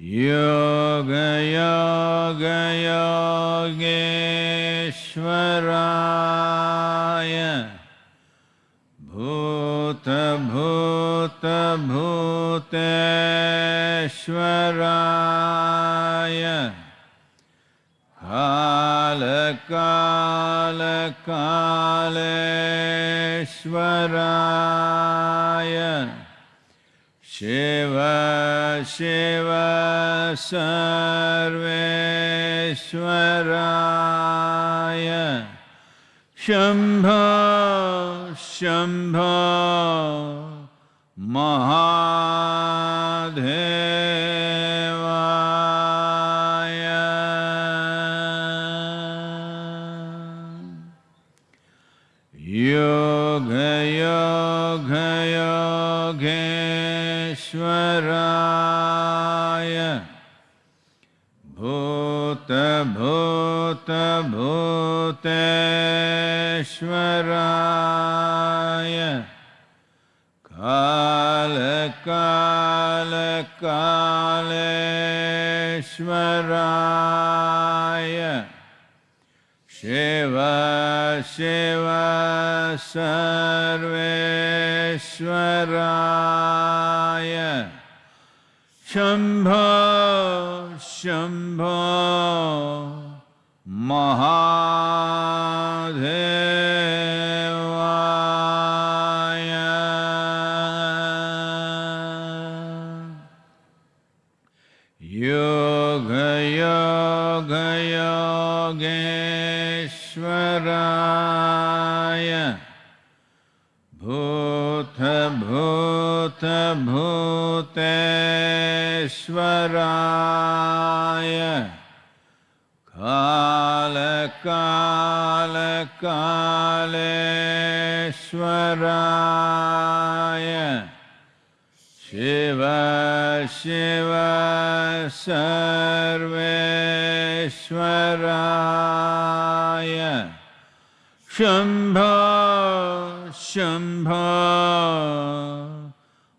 योगयोगयोगेश्वराय। भूतभूतभूतेश्वराय। कालकालकालेश्वराय। शिव शिव सर्वेश्वराय शम्भ शम्भ महादेवाय भूतभूतभूतेश्वराय कालकालकालेश्वराय शिव शिव सर्वेश्वराय शम्भ शम्भ महादेवाय। योगयोगयोगेश्वराय भूतभूतभूतेश्वराय कालकालकालेश्वराय शिव शिव सर्वेश्वराय। शम्भ शम्भ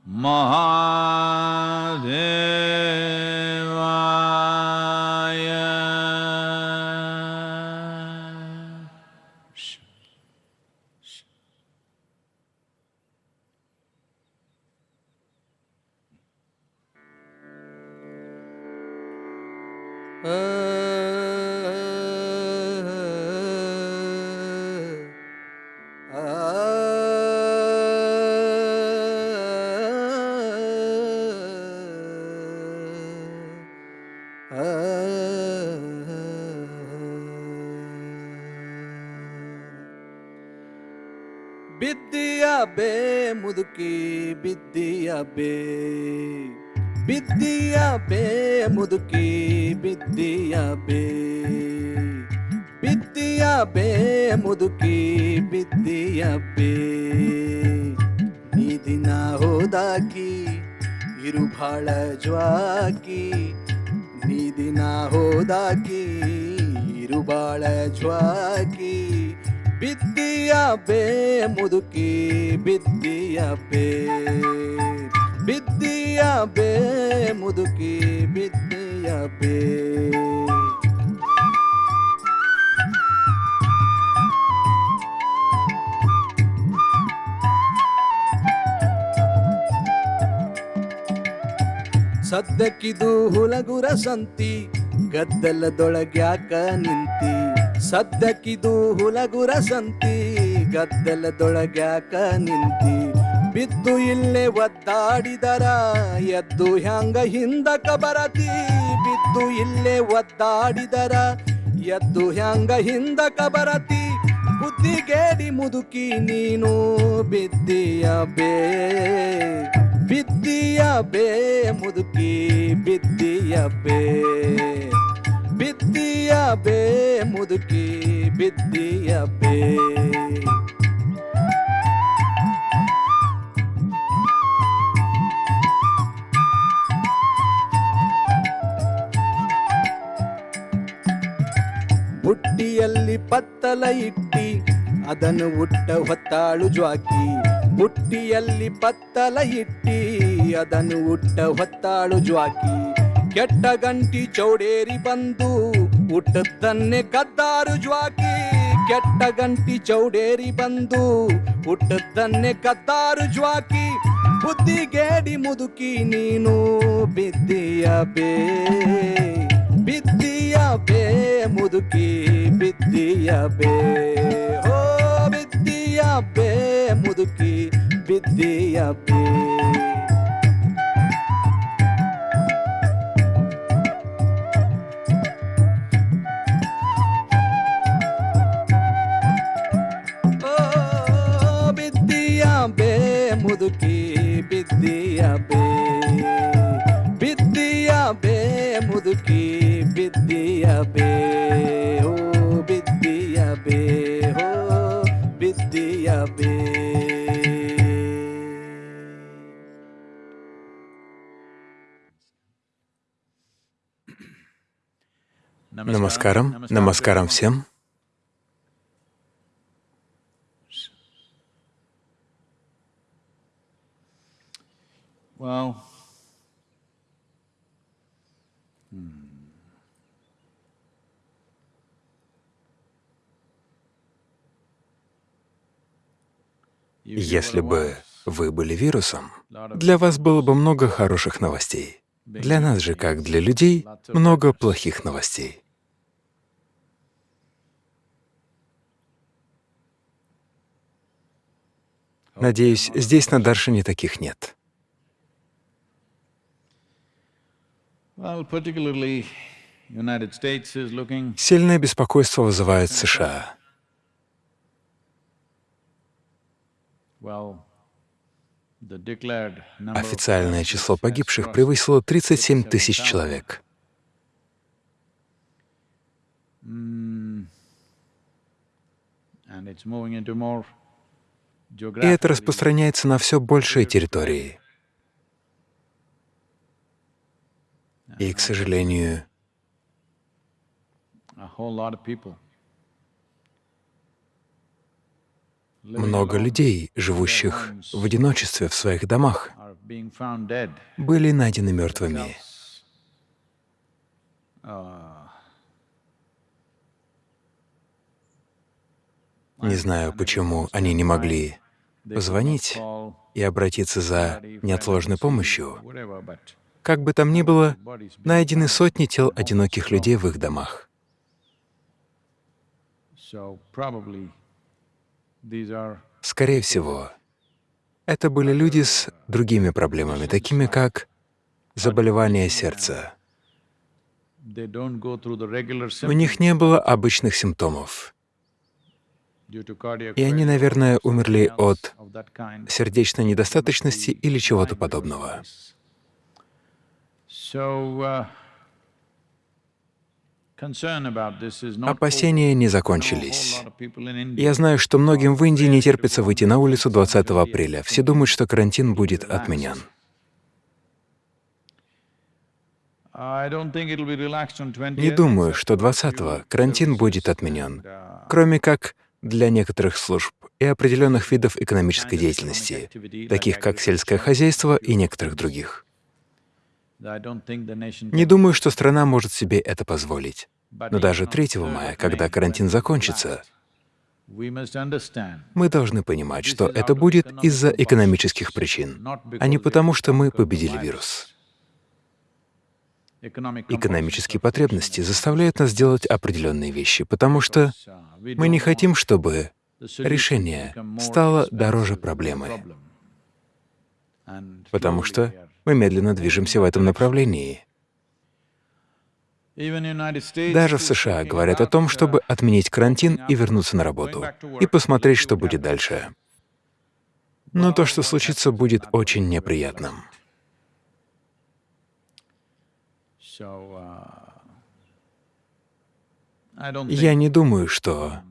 महादेवाय ಬಿದ್ದಿಯ ಬೇ ಮುದುಕಿ, ಬಿದ್ದಿಯ ಬೇ. ಬಿದ್ದಿಯ ಬೇ ಮುದುಕಿ, ಬಿದ್ದಿಯ ಬೇ. ಬಿದ್ದಿಯ ಬೇ ಮುದುಕಿ, ಬಿದ್ದಿಯ ಬೇ. ನೀ ದಿನ ಹೋದಾಕಿ, ಇರು ಭಾಳ ಜ್ವಾಕಿ. ನೀ ದಿನ ಹೋದಾಕಿ, ಇರು ಬಾಳ ಜ್ವಾಕಿ. ಬಿದ್ದಿಯ ಬೇ, ಮುದುಕಿ ಬಿದ್ದಿಯ ಬೇ. ಬಿದ್ದಿಯ ಬೇ, ಮುದುಕಿ ಬಿದ್ದಿಯ ಬೇ. ಸದ್ದಕ್ಕಿದು ಹುಲಗುರ ಸಂತಿ, ಗದ್ದಲದೊಳಗ್ಯಾಕ ನಿಂತಿ. ಸದ್ಯಕ್ಕಿದು ಹುಲಗುರ ಸಂತಿ, ಗದ್ದಲದೊಳಗ್ಯಾಕ ನಿಂತಿ. ಬಿದ್ದು ಇಲ್ಲೇ ಒದ್ದಾಡಿದರ, ಎದ್ದು ಹ್ಯಾಂಗ ಹಿಂದಕ ಬರತಿ. ಬಿದ್ದು ಇಲ್ಲೇ ಒದ್ದಾಡಿದರ, ಎದ್ದು ಹ್ಯಾಂಗ ಹಿಂದಕ ಬರತಿ. ಬುದ್ಧಿಗೇಡಿ ಮುದುಕಿ ನೀನು, ಬಿದ್ದಿಯ ಬೇ ಬಿದ್ದಿಯ ಬೇ ಮುದುಕಿ, ಬಿದ್ದಿಯ ಬೇ. ಬಿದ್ದಿಯ ಬೇ, ಮುದುಕಿ ಬಿದ್ದಿಯ ಬೇ. ಬುಟ್ಟಿಯಲ್ಲಿ ಪತ್ತಲ ಇಟ್ಟಿ, ಅದನ್ನು ಉಟ್ಟ ಹೊತ್ತಾಳು ಜ್ವಾಕಿ. ಬುಟ್ಟಿಯಲ್ಲಿ ಪತ್ತಲ ಇಟ್ಟಿ, ಅದನ್ನು ಉಟ್ಟ ಹೊತ್ತಾಳು ಜ್ವಾಕಿ. ಕೆಟ್ಟ ಗಂಟಿ ಚೌಡೇರಿ ಬಂದು ಹುಟ್ಟದ್ದನ್ನೇ ಕದ್ದಾರು ಜ್ವಾಕಿ. ಕೆಟ್ಟ ಗಂಟಿ ಚೌಡೇರಿ ಬಂದು ಹುಟ್ಟದ್ದನ್ನೇ ಕದ್ದಾರು ಜ್ವಾಕಿ. ಬುದ್ಧಿಗೇಡಿ ಮುದುಕಿ ನೀನು ಬಿದ್ದಿಯ ಬೇ ಬಿದ್ದಿಯ ಬೇ, ಮುದುಕಿ ಬಿದ್ದಿಯ ಬೇ. ಹೋ ಬಿದ್ದಿಯ ಬೇ, ಮುದುಕಿ ಬಿದ್ದಿಯ ಬೇ. ಮುದುಕಿ ಬಿದ್ದೀಯ ಬೇ ಬಿದ್ದೀಯ ಬೇ ಮುದುಕಿ ಬಿದ್ದೀಯ ಬೇ ಹೋ ಬಿದ್ದೀಯ ಬೇ ಹೋ ಬಿದ್ದೀಯ ಬೇ Намаскарам. Намаскарам всем. Well, Если бы вы были вирусом, для вас было бы много хороших новостей. Для нас же, как для людей, много плохих новостей. Надеюсь, здесь на Даршине таких нет. Сильное беспокойство вызывает США. Официальное число погибших превысило 37 тысяч 37,000. человек. И это распространяется на все большие территории. И, к сожалению, много людей, живущих в одиночестве в своих домах, были найдены мертвыми. Uh, Не знаю, почему они не могли позвонить и обратиться за неотложной помощью. Как бы там ни было, найдены сотни тел одиноких людей в их домах. Скорее всего, это были люди с другими проблемами, такими как заболевание сердца. У них не было обычных симптомов, и они, наверное, умерли от сердечной недостаточности или чего-то подобного. Опасения не закончились. Я знаю, что многим в Индии не терпится выйти на улицу 20 апреля. Все думают, что карантин будет отменен. I don't think it'll be relaxed on 20th, Не думаю, что for a 20-го few карантин будет отменен, uh, кроме как для некоторых служб и определенных видов экономической деятельности, таких как сельское хозяйство и некоторых других. Не думаю, что страна может себе это позволить. Но даже on 3 3rd мая, когда карантин закончится, мы должны понимать, что это будет из-за экономических причин, а не потому, что мы победили вирус. Экономические потребности заставляют нас делать определенные вещи, потому что uh, мы не хотим, чтобы решение стало дороже проблемы, потому что мы медленно движемся в этом направлении. Даже в США говорят о том, uh, чтобы отменить карантин и вернуться на работу, и посмотреть, что будет дальше. Но то, что случится, будет очень неприятным. uh, Я не думаю, что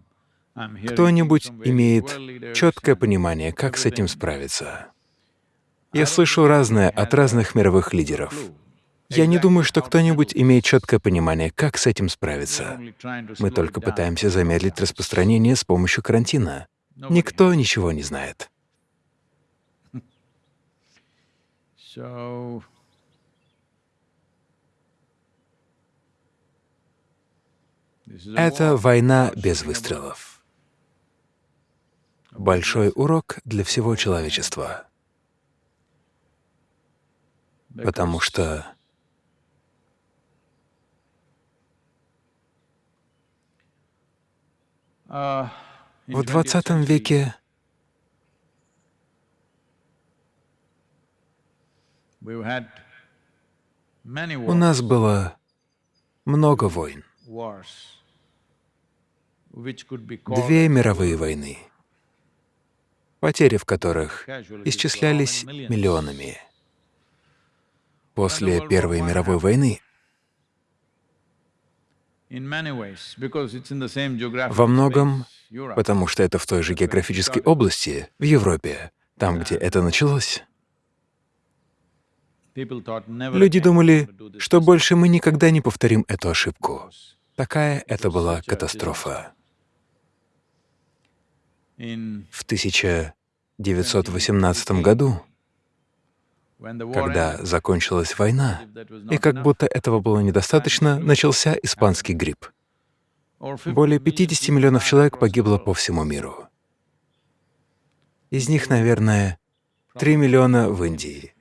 кто-нибудь имеет четкое понимание, как с этим справиться. Я слышу разное от разных мировых лидеров. Я не думаю, что кто-нибудь имеет четкое понимание, как с этим справиться. Мы только пытаемся замедлить распространение с помощью карантина. Никто ничего не знает. Это война без выстрелов. Большой урок для всего человечества. Потому что in в 20th 20 century, веке у нас было много войн. Две мировые войны, потери в которых исчислялись миллионами. После Первой мировой войны во многом, потому что это в той же географической области, в Европе, там, где это началось, люди думали, что больше мы никогда не повторим эту ошибку. Такая это была катастрофа. В 1918 году, когда закончилась война, и как будто этого было недостаточно, начался испанский грипп. or 50 Более million 50 people миллионов человек погибло по всему миру. Из них, наверное, 3 миллиона в Индии.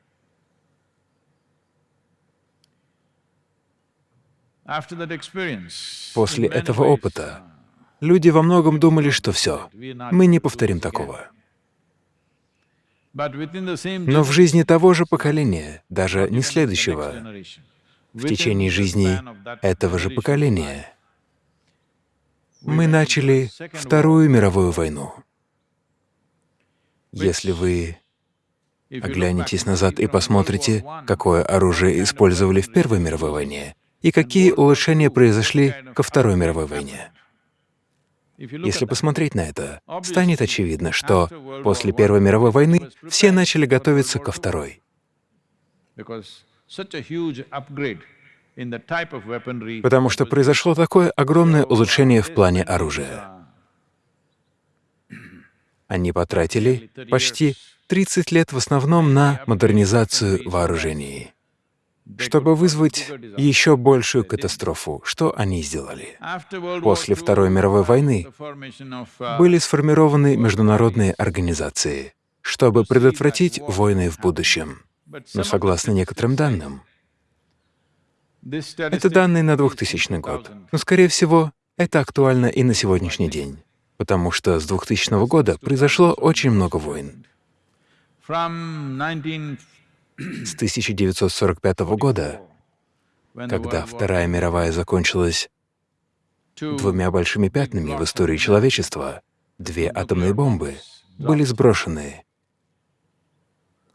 После этого опыта люди во многом думали, что все, мы не повторим такого. Но в жизни того же поколения, даже не следующего, в течение жизни этого же поколения, мы начали Вторую мировую войну. Если вы оглянетесь назад и посмотрите, какое оружие использовали в Первой мировой войне и какие улучшения произошли ко Второй мировой войне. Если посмотреть на это, станет очевидно, что после Первой мировой войны все начали готовиться ко Второй. Потому что произошло такое огромное улучшение в плане оружия. Они потратили почти 30 лет в основном на модернизацию вооружений. Чтобы вызвать еще большую катастрофу, что они сделали? После Второй мировой войны были сформированы международные организации, чтобы предотвратить войны в будущем. Но согласно некоторым данным, это данные на is 2000 год, 2000. но, скорее всего, это актуально и на сегодняшний день, потому что с 2000 года произошло очень много войн. From 19 С 1945 года, когда Вторая мировая закончилась двумя большими пятнами в истории человечества, две атомные бомбы были сброшены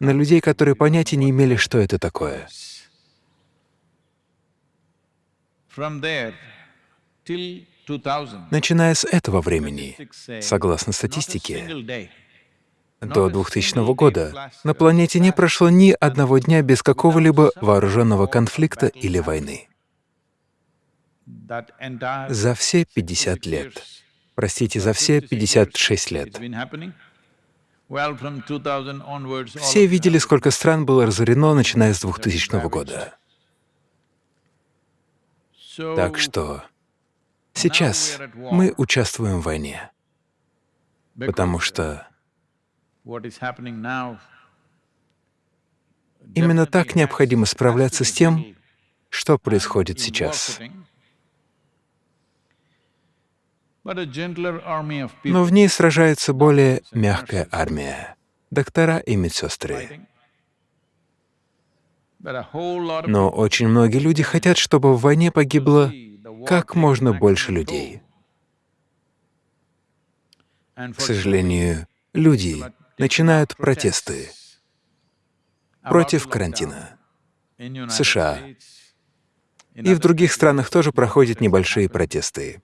на людей, которые понятия не имели, что это такое. from there till 2000, Начиная с этого времени, согласно статистике, до 2000 года на планете не прошло ни одного дня без какого-либо вооруженного конфликта или войны. За все 50 лет, простите, за все 56 лет, it's been happening. Well, from 2000 onwards, all все видели, сколько стран было разорено, начиная с 2000 года. Так что сейчас мы участвуем в войне, потому что именно так необходимо справляться с тем, что происходит сейчас. Но в ней сражается более мягкая армия, доктора и медсестры. Но очень многие люди хотят, чтобы в войне погибло как можно больше людей. К сожалению, люди начинают протесты против карантина. United США И в других странах тоже проходят небольшие протесты.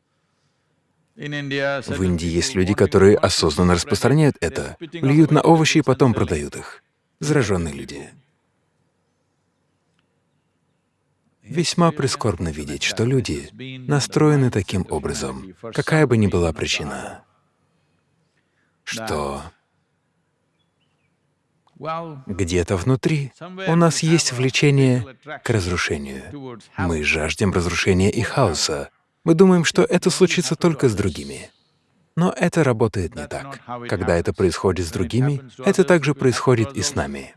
В Индии есть люди, которые осознанно распространяют это, плюют на овощи и потом продают их. Зараженные люди. Весьма прискорбно видеть, что люди настроены таким образом, какая бы ни была причина, что где-то внутри у нас есть влечение к разрушению. Мы жаждем разрушения и хаоса, Мы думаем, что это случится только с другими. Но это работает не так. Когда это происходит с другими, это также происходит и с нами.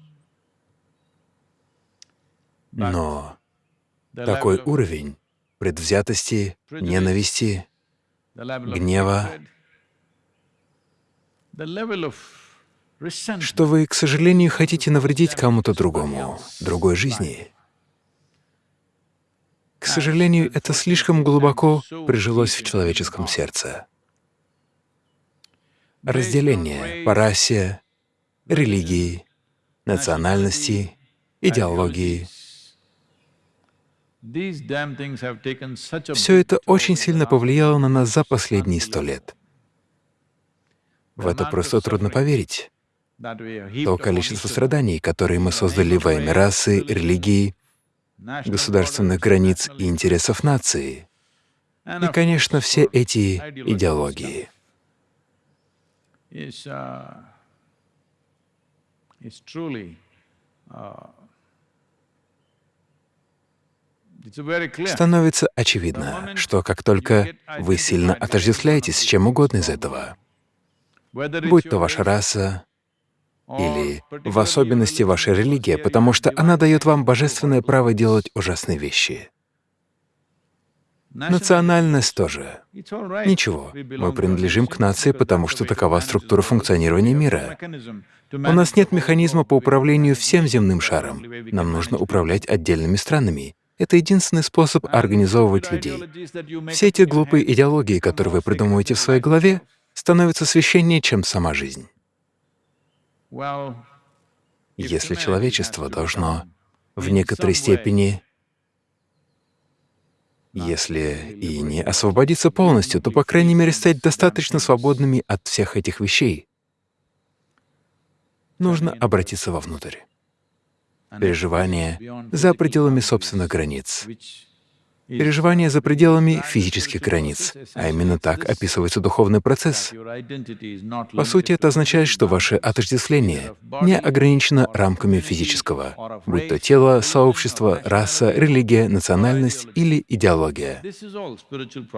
Но такой уровень предвзятости, ненависти, гнева, что вы, к сожалению, хотите навредить кому-то другому, другой жизни. К сожалению, это слишком глубоко прижилось в человеческом сердце. Разделение по расе, религии, национальности, идеологии — все это очень сильно повлияло на нас за последние сто лет. В это просто трудно поверить. То количество страданий, которые мы создали во имя расы, религии, государственных границ и интересов нации. И, конечно, все эти идеологии. Становится очевидно, что как только вы сильно отождествляетесь с чем угодно из этого, будь то ваша раса или в особенности ваша религия, потому что она дает вам божественное право делать ужасные вещи. Национальность тоже. Ничего, мы принадлежим к нации, потому что такова структура функционирования мира. У нас нет механизма по управлению всем земным шаром. Нам нужно управлять отдельными странами. Это единственный способ организовывать людей. Все эти глупые идеологии, которые вы придумываете в своей голове, становятся священнее, чем сама жизнь. Если человечество должно в некоторой степени, если и не освободиться полностью, то, по крайней мере, стать достаточно свободными от всех этих вещей, нужно обратиться вовнутрь. Переживания за пределами собственных границ, переживания за пределами физических границ, а именно так описывается духовный процесс. По сути, это означает, что ваше отождествление не ограничено рамками физического, будь то тело, сообщество, раса, религия, национальность или идеология.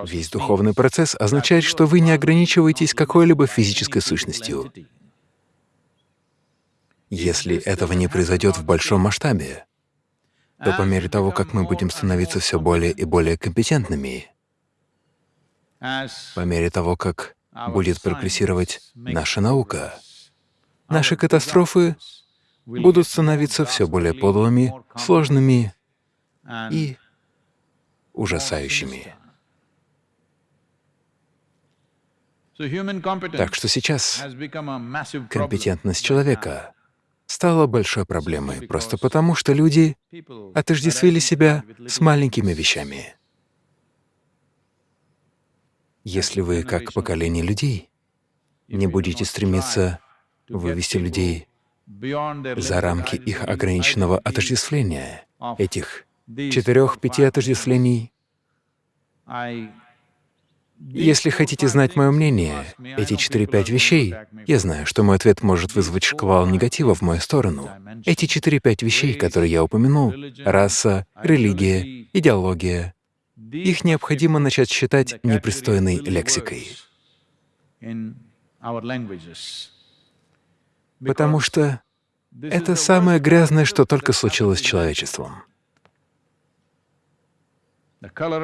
Весь духовный процесс означает, что вы не ограничиваетесь какой-либо физической сущностью, если этого не произойдет в большом масштабе, то по мере того, как мы будем становиться все более и более компетентными, по мере того, как будет прогрессировать наша наука, наши катастрофы будут становиться все более подлыми, сложными и ужасающими. Так что сейчас компетентность человека стало большой проблемой, просто потому что люди отождествили себя с маленькими вещами. Если вы, как поколение людей, не будете стремиться вывести людей за рамки их ограниченного отождествления, этих четырех-пяти отождествлений, если хотите знать мое мнение, эти четыре-пять вещей, я знаю, что мой ответ может вызвать шквал негатива в мою сторону. Эти четыре-пять вещей, которые я упомянул — раса, религия, идеология — их необходимо начать считать непристойной лексикой. Потому что это самое грязное, что только случилось с человечеством.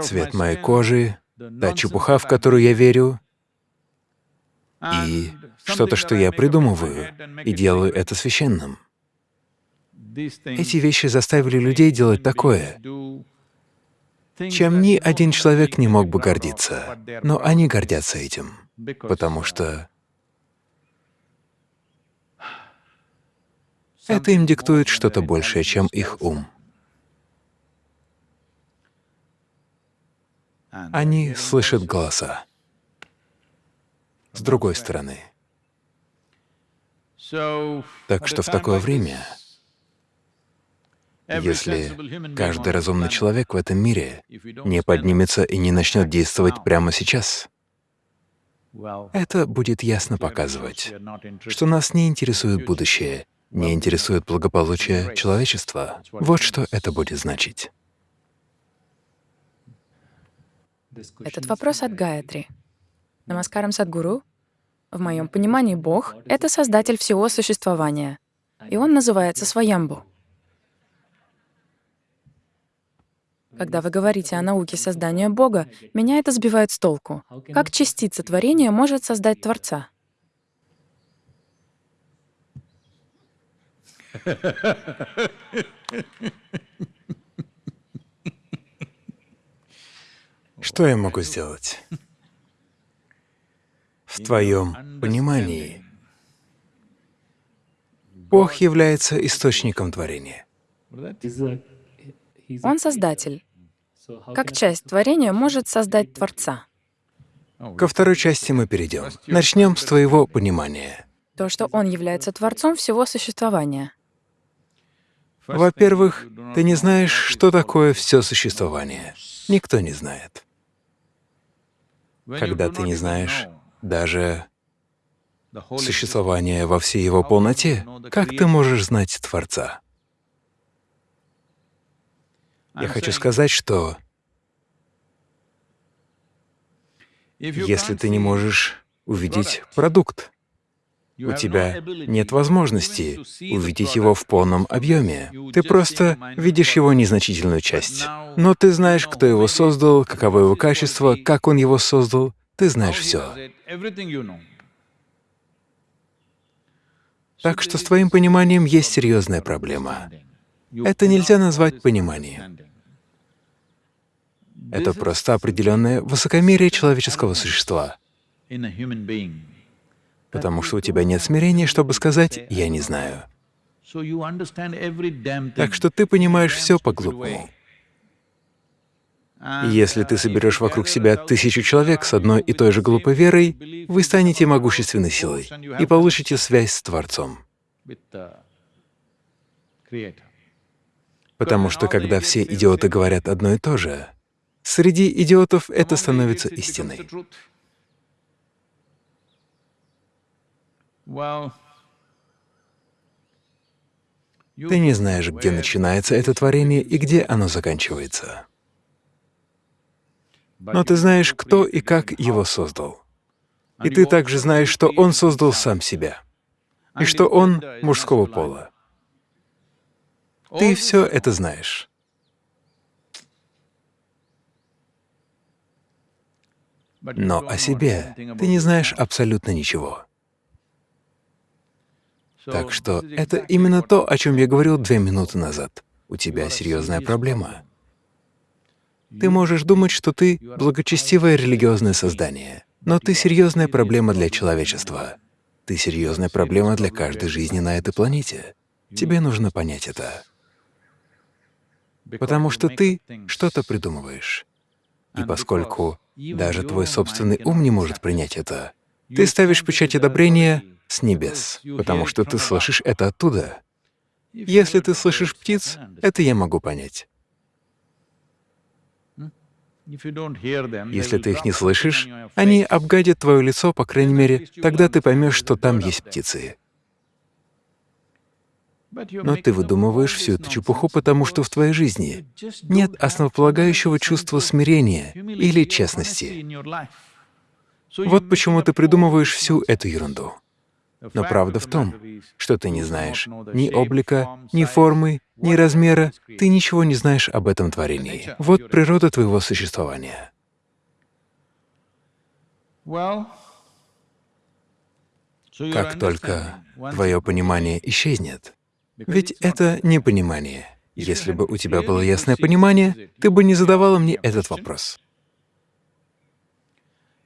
Цвет моей кожи, та чепуха, в которую я верю, и что-то, что я придумываю, и делаю это священным. Эти вещи заставили людей делать такое, чем ни один человек не мог бы гордиться. Но они гордятся этим, потому что это им диктует что-то большее, чем их ум. Они слышат голоса. С другой стороны. Так что в такое время, если каждый разумный человек в этом мире не поднимется и не начнет действовать прямо сейчас, это будет ясно показывать, что нас не интересует будущее, не интересует благополучие человечества. Вот что это будет значить. Этот вопрос от Гаятри. Намаскарам Садгуру. В моем понимании Бог — это создатель всего существования, и Он называется Своямбу. Когда вы говорите о науке создания Бога, меня это сбивает с толку. Как частица творения может создать Творца? Что я могу сделать? В твоем понимании Бог является источником творения. Он создатель. Как часть творения может создать Творца? Ко второй части мы перейдем. Начнем с твоего понимания. То, что Он является Творцом всего существования. Во-первых, ты не знаешь, что такое все существование. Никто не знает. Когда ты не знаешь даже существование во всей его полноте, как ты можешь знать Творца? Я хочу сказать, что если ты не можешь увидеть продукт, у тебя нет возможности увидеть его в полном объеме. Ты просто видишь его незначительную часть. Но ты знаешь, кто его создал, каково его качество, как он его создал. Ты знаешь все. Так что с твоим пониманием есть серьезная проблема. Это нельзя назвать пониманием. Это просто определенное высокомерие человеческого существа потому что у тебя нет смирения, чтобы сказать «я не знаю». Так что ты понимаешь все по-глупому. И если ты соберешь вокруг себя тысячу человек с одной и той же глупой верой, вы станете могущественной силой и получите связь с Творцом. Потому что когда все идиоты говорят одно и то же, среди идиотов это становится истиной. Ты не знаешь, где начинается это творение и где оно заканчивается. Но ты знаешь, кто и как его создал. И ты также знаешь, что он создал сам себя, и что он мужского пола. Ты все это знаешь. Но о себе ты не знаешь абсолютно ничего. Так что это именно то, о чем я говорил две минуты назад. У тебя серьезная проблема. Ты можешь думать, что ты благочестивое религиозное создание, но ты серьезная проблема для человечества. Ты серьезная проблема для каждой жизни на этой планете. Тебе нужно понять это. Потому что ты что-то придумываешь. И поскольку даже твой собственный ум не может принять это, ты ставишь печать одобрения с небес, потому что ты слышишь это оттуда. Если ты слышишь птиц, это я могу понять. Если ты их не слышишь, они обгадят твое лицо, по крайней мере, тогда ты поймешь, что там есть птицы. Но ты выдумываешь всю эту чепуху, потому что в твоей жизни нет основополагающего чувства смирения или честности. Вот почему ты придумываешь всю эту ерунду. Но правда в том, что ты не знаешь ни облика, ни формы, ни размера, ты ничего не знаешь об этом творении. Вот природа твоего существования. Как только твое понимание исчезнет, ведь это не понимание. Если бы у тебя было ясное понимание, ты бы не задавала мне этот вопрос.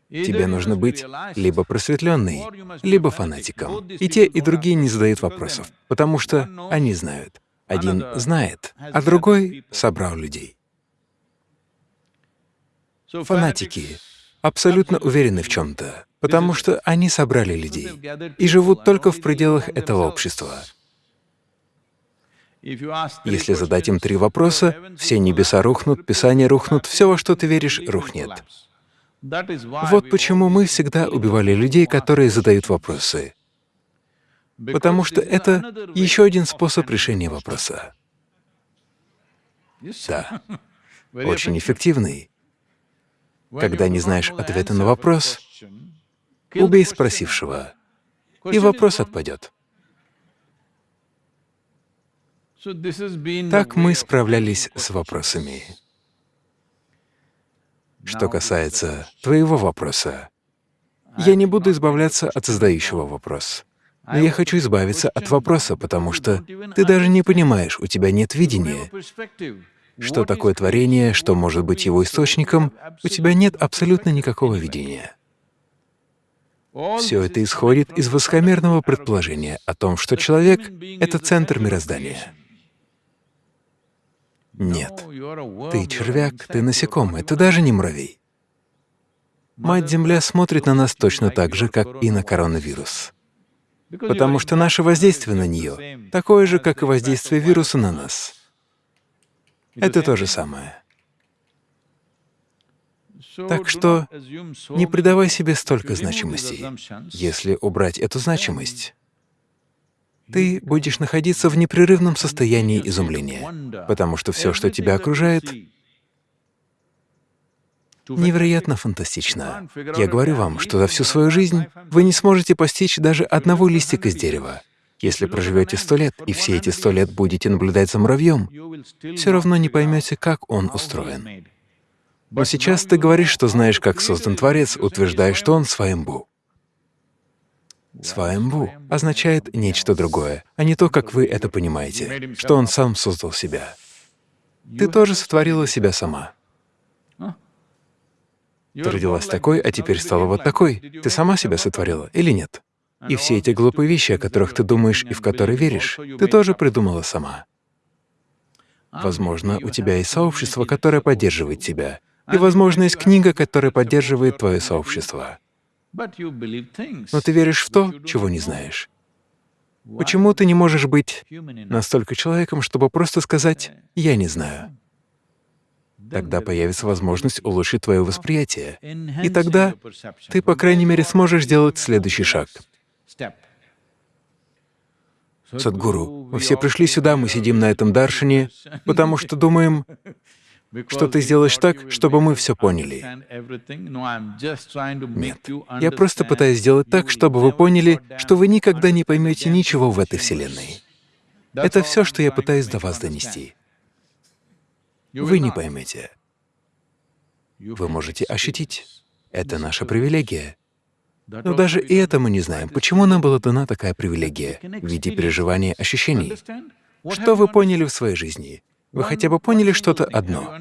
Тебе нужно быть либо просветленный, либо фанатиком. И те, и другие не задают вопросов, потому что они знают. Один знает, а другой собрал людей. Фанатики абсолютно уверены в чем-то, потому что они собрали людей и живут только в пределах этого общества. Если задать им три вопроса, все небеса рухнут, Писания рухнут, все, во что ты веришь, рухнет. Вот почему мы всегда убивали людей, которые задают вопросы. Потому что это еще один способ решения вопроса. Да, очень эффективный. Когда не знаешь ответа на вопрос, убей спросившего, и вопрос отпадет. Так мы справлялись с вопросами. Что касается твоего вопроса, я не буду избавляться от задающего вопрос. Но я хочу избавиться от вопроса, потому что ты даже не понимаешь, у тебя нет видения, что такое творение, что может быть его источником, у тебя нет абсолютно никакого видения. Все это исходит из высокомерного предположения о том, что человек — это центр мироздания. Нет, ты червяк, ты насекомый, ты даже не муравей. Мать-Земля смотрит на нас точно так же, как и на коронавирус. Потому что наше воздействие на нее такое же, как и воздействие вируса на нас. Это то же самое. Так что не придавай себе столько значимости. Если убрать эту значимость, ты будешь находиться в непрерывном состоянии изумления, потому что все, что тебя окружает, невероятно фантастично. Я говорю вам, что за всю свою жизнь вы не сможете постичь даже одного листика с дерева. Если проживете сто лет и все эти сто лет будете наблюдать за муравьем, все равно не поймете, как он устроен. Но сейчас ты говоришь, что знаешь, как создан Творец, утверждая, что он сваембу. Сваембу означает нечто другое, а не то, как вы это понимаете, что он сам создал себя. Ты тоже сотворила себя сама. Ты родилась такой, а теперь стала вот такой. Ты сама себя сотворила или нет? И все эти глупые вещи, о которых ты думаешь и в которые веришь, ты тоже придумала сама. Возможно, у тебя есть сообщество, которое поддерживает тебя, и, возможно, есть книга, которая поддерживает твое сообщество. Но ты веришь в то, чего не знаешь. Почему ты не можешь быть настолько человеком, чтобы просто сказать «я не знаю»? Тогда появится возможность улучшить твое восприятие, и тогда ты, по крайней мере, сможешь сделать следующий шаг. Садгуру, мы все пришли сюда, мы сидим на этом даршине, потому что думаем, что ты сделаешь так, чтобы мы все поняли. Нет, я просто пытаюсь сделать так, чтобы вы поняли, что вы никогда не поймете ничего в этой Вселенной. Это все, что я пытаюсь до вас донести. Вы не поймете. Вы можете ощутить. Это наша привилегия. Но даже и это мы не знаем, почему нам была дана такая привилегия в виде переживания ощущений. Что вы поняли в своей жизни? Вы хотя бы поняли что-то одно.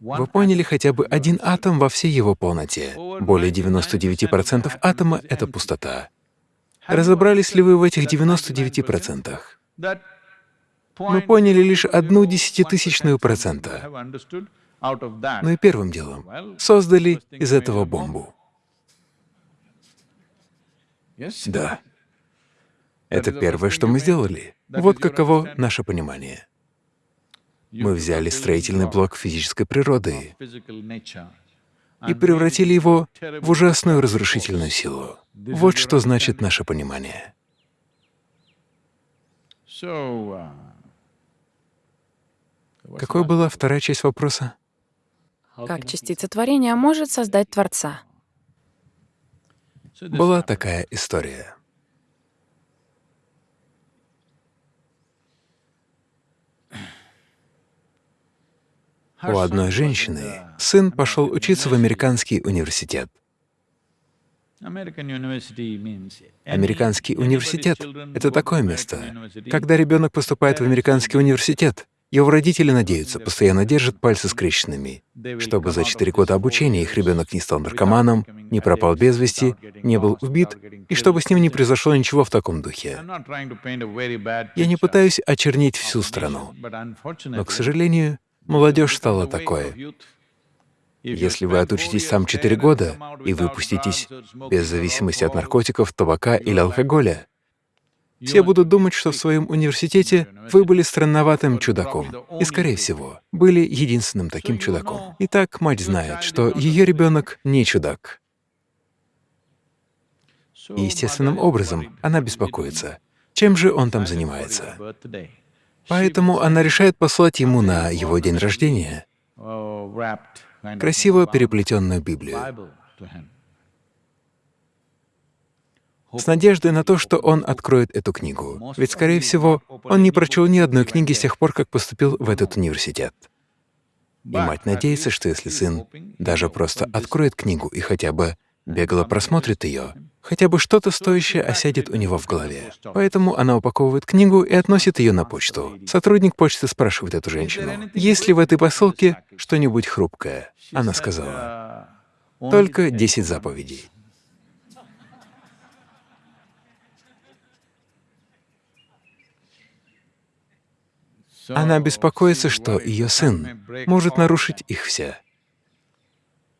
Вы поняли хотя бы один атом во всей его полноте. Более 99% атома — это пустота. Разобрались ли вы в этих 99%? Мы поняли лишь одну десятитысячную процента. Ну и первым делом создали из этого бомбу. Да. Это первое, что мы сделали. Вот каково наше понимание. Мы взяли строительный блок физической природы и превратили его в ужасную разрушительную силу. Вот что значит наше понимание. Какой была вторая часть вопроса? Как частица творения может создать Творца? Была такая история. У одной женщины сын пошел учиться в американский университет. Американский университет — это такое место. Когда ребенок поступает в американский университет, его родители надеются, постоянно держат пальцы скрещенными, чтобы за четыре года обучения их ребенок не стал наркоманом, не пропал без вести, не был убит, и чтобы с ним не произошло ничего в таком духе. Я не пытаюсь очернить всю страну, но, к сожалению, молодежь стала такой. Если вы отучитесь там четыре года и выпуститесь без зависимости от наркотиков, табака или алкоголя, все будут думать, что в своем университете вы были странноватым чудаком. И, скорее всего, были единственным таким чудаком. Итак, мать знает, что ее ребенок не чудак. И естественным образом она беспокоится. Чем же он там занимается? Поэтому она решает послать ему на его день рождения красиво переплетенную Библию, с надеждой на то, что он откроет эту книгу. Ведь, скорее всего, он не прочел ни одной книги с тех пор, как поступил в этот университет. И мать надеется, что если сын даже просто откроет книгу и хотя бы бегло просмотрит ее, хотя бы что-то стоящее осядет у него в голове. Поэтому она упаковывает книгу и относит ее на почту. Сотрудник почты спрашивает эту женщину, есть ли в этой посылке что-нибудь хрупкое. Она сказала, только 10 заповедей. Она беспокоится, что ее сын может нарушить их все.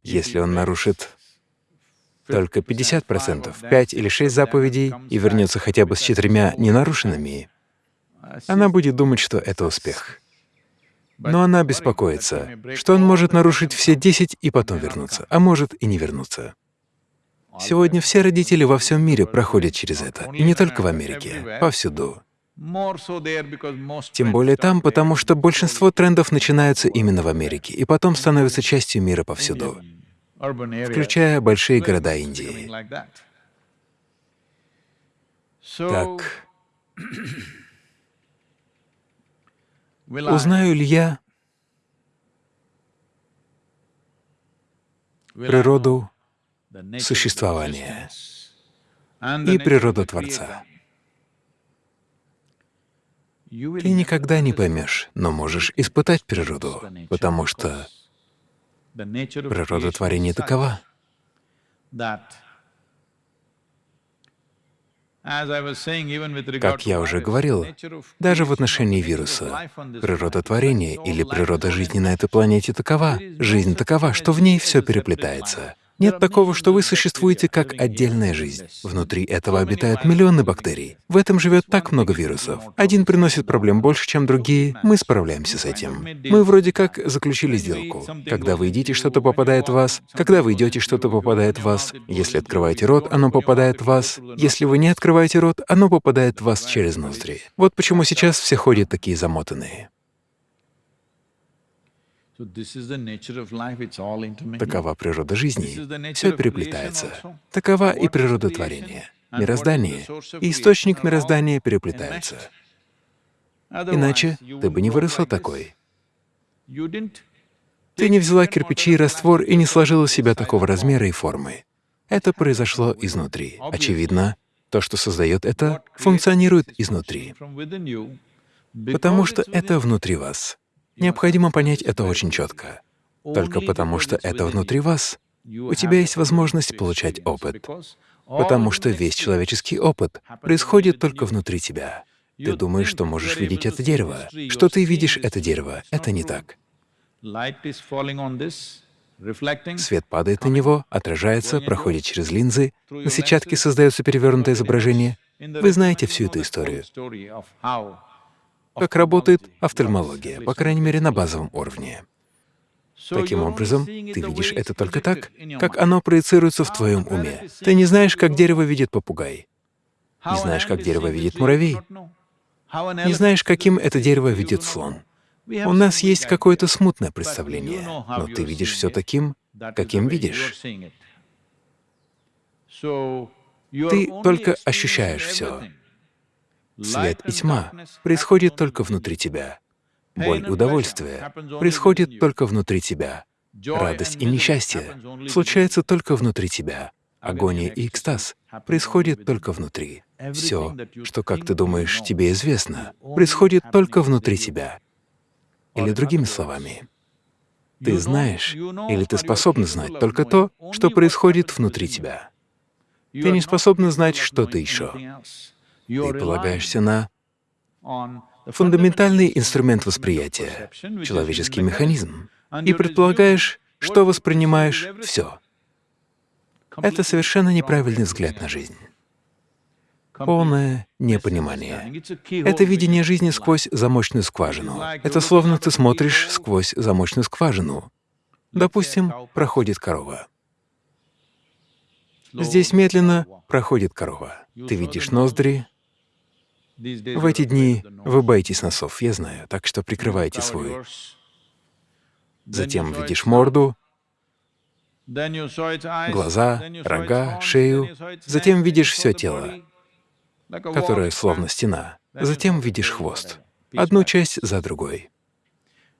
Если он нарушит только 50%, 5 или 6 заповедей и вернется хотя бы с четырьмя ненарушенными, она будет думать, что это успех. Но она беспокоится, что он может нарушить все 10 и потом вернуться, а может и не вернуться. Сегодня все родители во всем мире проходят через это, и не только в Америке, повсюду. Тем более там, потому что большинство трендов начинаются именно в Америке и потом становятся частью мира повсюду, включая большие города Индии. Так, узнаю ли я природу существования и природу Творца? Ты никогда не поймешь, но можешь испытать природу, потому что природа творения такова. Как я уже говорил, даже в отношении вируса, природа творения или природа жизни на этой планете такова, жизнь такова, что в ней все переплетается. Нет такого, что вы существуете как отдельная жизнь. Внутри этого обитают миллионы бактерий. В этом живет так много вирусов. Один приносит проблем больше, чем другие. Мы справляемся с этим. Мы вроде как заключили сделку. Когда вы едите, что-то попадает в вас. Когда вы идете, что-то попадает в вас. Если открываете рот, оно попадает в вас. Если вы не открываете рот, оно попадает в вас через ноздри. Вот почему сейчас все ходят такие замотанные. Такова природа жизни. Все переплетается. Такова и природа творения. Мироздание и источник мироздания переплетаются. Иначе ты бы не выросла такой. Ты не взяла кирпичи и раствор и не сложила себя такого размера и формы. Это произошло изнутри. Очевидно, то, что создает это, функционирует изнутри, потому что это внутри вас. Необходимо понять это очень четко. Только потому, что это внутри вас, у тебя есть возможность получать опыт, потому что весь человеческий опыт происходит только внутри тебя. Ты думаешь, что можешь видеть это дерево, что ты видишь это дерево. Это не так. Свет падает на него, отражается, проходит через линзы, на сетчатке создается перевернутое изображение. Вы знаете всю эту историю как работает офтальмология, по крайней мере, на базовом уровне. Таким образом, ты видишь это только так, как оно проецируется в твоем уме. Ты не знаешь, как дерево видит попугай, не знаешь, как дерево видит муравей, не знаешь, каким это дерево видит слон. У нас есть какое-то смутное представление, но ты видишь все таким, каким видишь. Ты только ощущаешь все. Свет и тьма происходит только внутри тебя. Боль удовольствие происходит только внутри тебя. Радость и несчастье случаются только внутри тебя. Агония и экстаз происходит только внутри. Все, что, как ты думаешь, тебе известно, происходит только внутри тебя. Или другими словами, ты знаешь или ты способна знать только то, что происходит внутри тебя. Ты не способна знать что-то еще. Ты полагаешься на фундаментальный инструмент восприятия, человеческий механизм, и предполагаешь, что воспринимаешь все. Это совершенно неправильный взгляд на жизнь. Полное непонимание. Это видение жизни сквозь замочную скважину. Это словно ты смотришь сквозь замочную скважину. Допустим, проходит корова. Здесь медленно проходит корова. Ты видишь ноздри. В эти дни вы боитесь носов, я знаю, так что прикрывайте свой. Затем видишь морду, глаза, рога, шею, затем видишь все тело, которое словно стена, затем видишь хвост, одну часть за другой.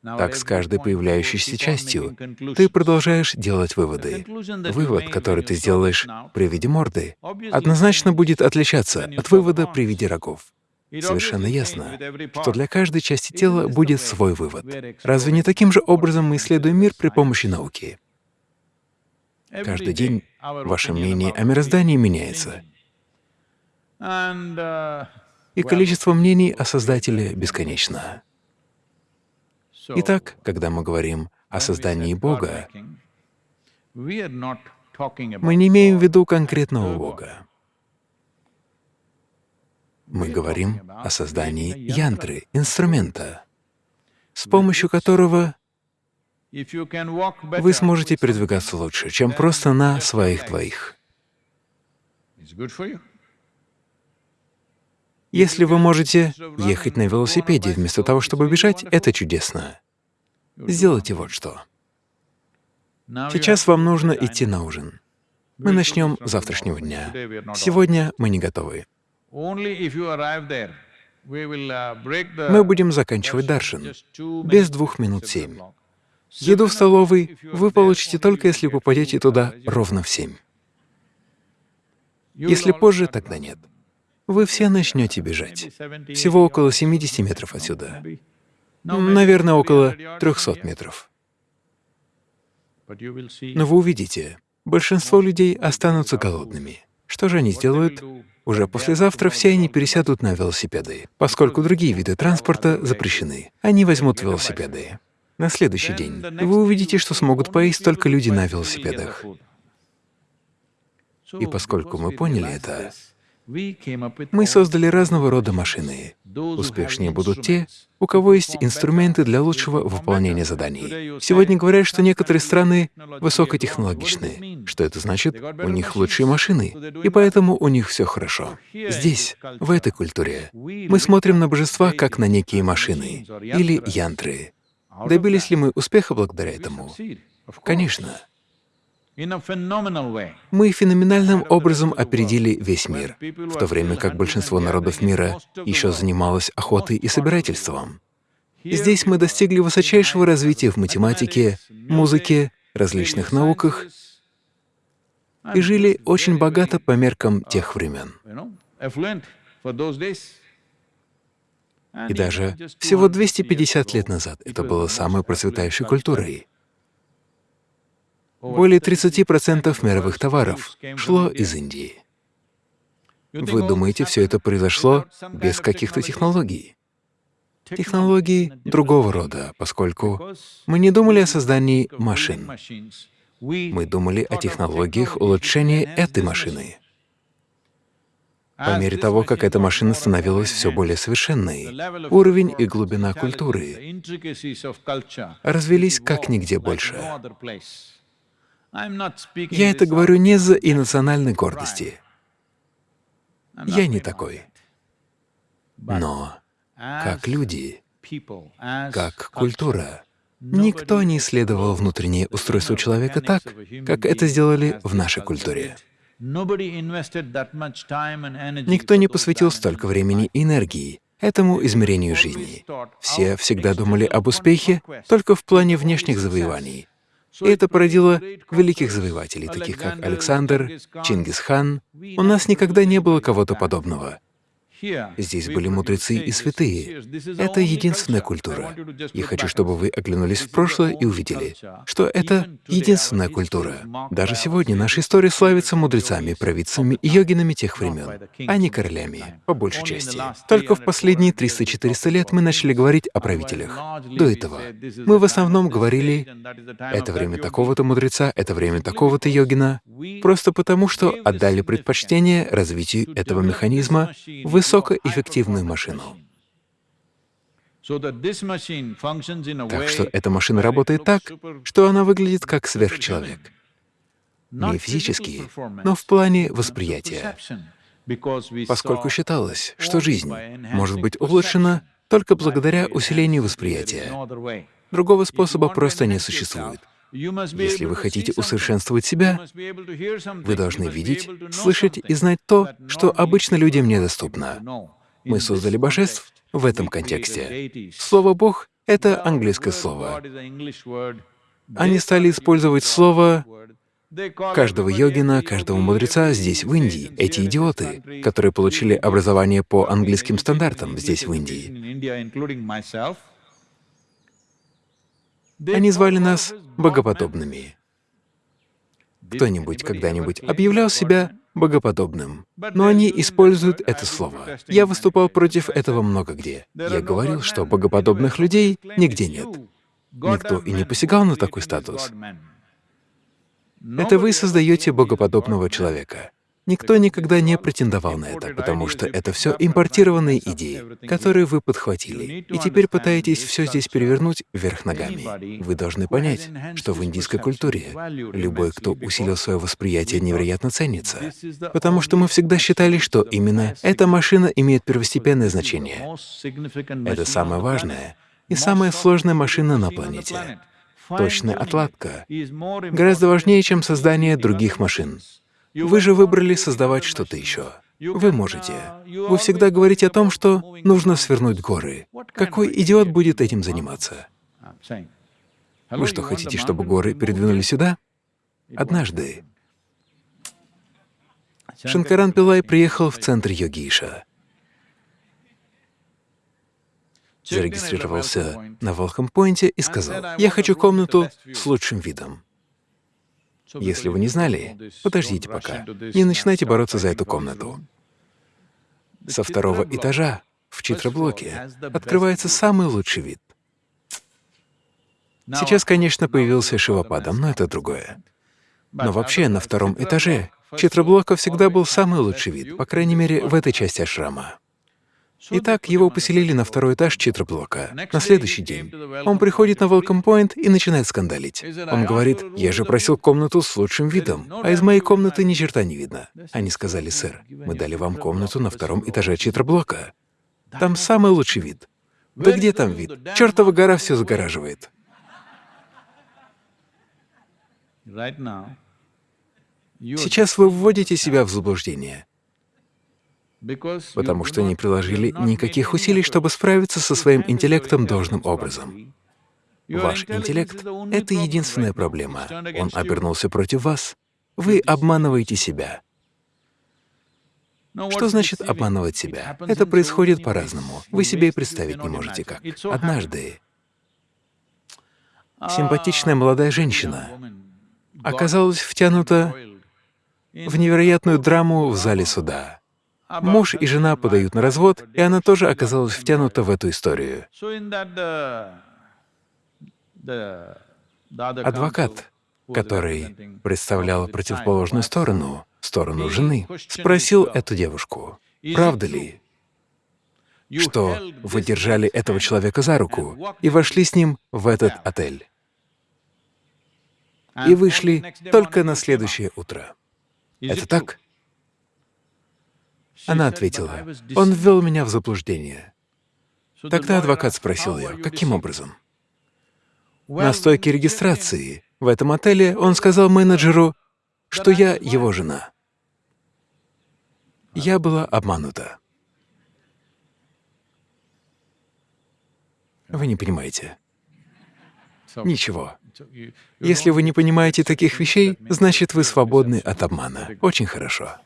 Так с каждой появляющейся частью ты продолжаешь делать выводы. Вывод, который ты сделаешь при виде морды, однозначно будет отличаться от вывода при виде рогов. Совершенно ясно, что для каждой части тела будет свой вывод. Разве не таким же образом мы исследуем мир при помощи науки? Каждый день ваше мнение о мироздании меняется, uh, и количество мнений о Создателе бесконечно. Итак, когда мы говорим о создании Бога, мы не имеем в виду конкретного. Бога. Мы говорим о создании янтры, инструмента, с помощью которого вы сможете передвигаться лучше, чем просто на своих двоих. Если вы можете ехать на велосипеде вместо того, чтобы бежать, это чудесно. Сделайте вот что. Сейчас вам нужно идти на ужин. Мы начнем с завтрашнего дня. Сегодня мы не готовы. Мы будем заканчивать two без двух минут семь. Еду в столовой вы получите только если попадете туда ровно в семь. Если позже, тогда нет. Вы все начнете бежать. 70, Всего 80 около yards. 70 метров отсюда. Наверное, около 300 yards 300 from here. метров. Но вы увидите, большинство людей останутся голодными. Что же они сделают? Уже послезавтра все они пересядут на велосипеды, поскольку другие виды транспорта запрещены. Они возьмут велосипеды. На следующий день вы увидите, что смогут поесть только люди на велосипедах. И поскольку мы поняли это, мы создали разного рода машины. Успешнее будут те, у кого есть инструменты для лучшего выполнения заданий. Сегодня говорят, что некоторые страны высокотехнологичны. Что это значит? У них лучшие машины, и поэтому у них все хорошо. Здесь, в этой культуре, мы смотрим на божества как на некие машины или янтры. Добились ли мы успеха благодаря этому? Конечно. Мы феноменальным образом опередили весь мир, в то время как большинство народов мира еще занималось охотой и собирательством. Здесь мы достигли высочайшего развития в математике, музыке, различных науках и жили очень богато по меркам тех времен. И даже всего 250 лет назад это было самой процветающей культурой. Более 30% мировых товаров шло из Индии. Вы думаете, все это произошло без каких-то технологий? Технологии другого рода, поскольку мы не думали о создании машин. Мы думали о технологиях улучшения этой машины. По мере того, как эта машина становилась все более совершенной, уровень и глубина культуры развелись как нигде больше. Я это говорю не и национальной гордости. Я не такой. Но как люди, как культура, никто не исследовал внутреннее устройство человека так, как это сделали в нашей культуре. Никто не посвятил столько времени и энергии этому измерению жизни. Все всегда думали об успехе только в плане внешних завоеваний. И это породило великих завоевателей, таких как Александр, Чингисхан. У нас никогда не было кого-то подобного. Здесь были мудрецы и святые. Это единственная культура. Я хочу, чтобы вы оглянулись в прошлое и увидели, что это единственная культура. Даже сегодня наша история славится мудрецами, провидцами и йогинами тех времен, а не королями, по большей части. Только в последние 300-400 лет мы начали говорить о правителях. До этого мы в основном говорили «это время такого-то мудреца, это время такого-то йогина», просто потому что отдали предпочтение развитию этого механизма в высокоэффективную машину. Так что эта машина работает так, что она выглядит как сверхчеловек. Не физически, но в плане восприятия. Поскольку считалось, что жизнь может быть улучшена только благодаря усилению восприятия. Другого способа просто не существует. Если вы хотите усовершенствовать себя, вы должны видеть, слышать и знать то, что обычно людям недоступно. Мы создали божеств в этом контексте. Слово «бог» — это английское слово. Они стали использовать слово каждого йогина, каждого мудреца здесь, в Индии. Эти идиоты, которые получили образование по английским стандартам здесь, в Индии. Они звали нас богоподобными. Кто-нибудь когда-нибудь объявлял себя богоподобным, но они используют это слово. Я выступал против этого много где. Я говорил, что богоподобных людей нигде нет. Никто и не посягал на такой статус. Это вы создаете богоподобного человека. Никто никогда не претендовал на это, потому что это все импортированные идеи, которые вы подхватили, и теперь пытаетесь все здесь перевернуть вверх ногами. Вы должны понять, что в индийской культуре любой, кто усилил свое восприятие, невероятно ценится, потому что мы всегда считали, что именно эта машина имеет первостепенное значение. Это самое важное и самая сложная машина на планете. Точная отладка гораздо важнее, чем создание других машин. Вы же выбрали создавать что-то еще. Вы можете. Вы всегда говорите о том, что нужно свернуть горы. Какой идиот будет этим заниматься? Вы что, хотите, чтобы горы передвинули сюда? Однажды Шанкаран Пилай приехал в центр Йогиша. Зарегистрировался на Волхам-Пойнте и сказал, «Я хочу комнату с лучшим видом». Если вы не знали, подождите пока, не начинайте бороться за эту комнату. Со второго этажа в читроблоке открывается самый лучший вид. Сейчас, конечно, появился Шивападам, но это другое. Но вообще на втором этаже читроблока всегда был самый лучший вид, по крайней мере, в этой части ашрама. Итак, его поселили на второй этаж читроблока. На следующий день он приходит на Welcome Point и начинает скандалить. Он говорит, «Я же просил комнату с лучшим видом, а из моей комнаты ни черта не видно». Они сказали, «Сэр, мы дали вам комнату на втором этаже читроблока. Там самый лучший вид». Да где там вид? Чертова гора все загораживает. Сейчас вы вводите себя в заблуждение потому что не приложили никаких усилий, чтобы справиться со своим интеллектом должным образом. Ваш интеллект — это единственная проблема. Он обернулся против вас. Вы обманываете себя. Что значит обманывать себя? Это происходит по-разному. Вы себе и представить не можете как. Однажды симпатичная молодая женщина оказалась втянута в невероятную драму в зале суда. Муж и жена подают на развод, и она тоже оказалась втянута в эту историю. Адвокат, который представлял противоположную сторону, сторону жены, спросил эту девушку, правда ли, что вы держали этого человека за руку и вошли с ним в этот отель. И вышли только на следующее утро. Это так? Она ответила, «Он ввел меня в заблуждение». Тогда адвокат спросил ее, каким образом? На стойке регистрации в этом отеле он сказал менеджеру, что я его жена. Я была обманута. Вы не понимаете. Ничего. Если вы не понимаете таких вещей, значит, вы свободны от обмана. Очень хорошо.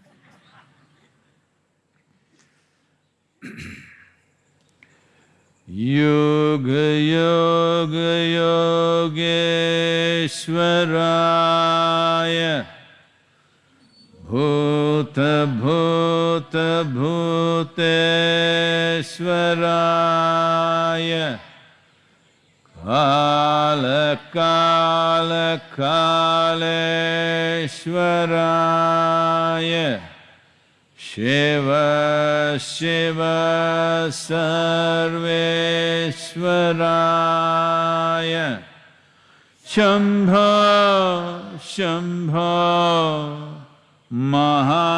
युगयोगयोगेश्वराय भूतभूतभूतेश्वराय कालकालकालेश्वराय शिव शिव सर्वेश्वराय। शम्भ शम्भ महाधे